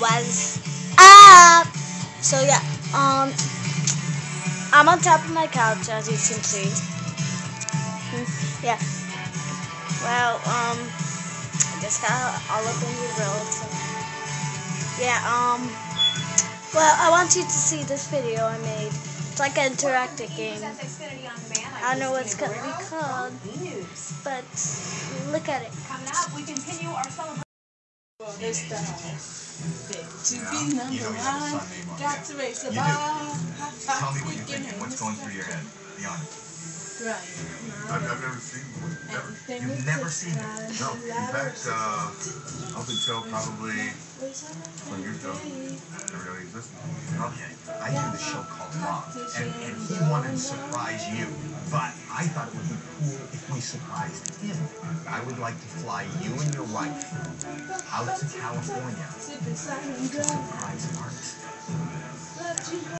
was up. So yeah, um, I'm on top of my couch as you can see. Hmm, yeah. Well, um, I just got all in your grill. So yeah, um, well, I want you to see this video I made. It's like an interactive game. I don't know what it's gonna be called, but look at it. Coming up, we continue our the to be number You know you have a one. Got to race the bar. Tell me what you're thinking. What's going through your head? Be honest. Right. I've, I've never seen one. Never. You've never seen it? No. In fact, uh, up until probably 20 years ago, never it existed. Okay. I do the show called Mom, and, and he wanted to surprise you, but I thought it would be cool if we surprised him. I would like to fly you and your wife out to California to surprise artist.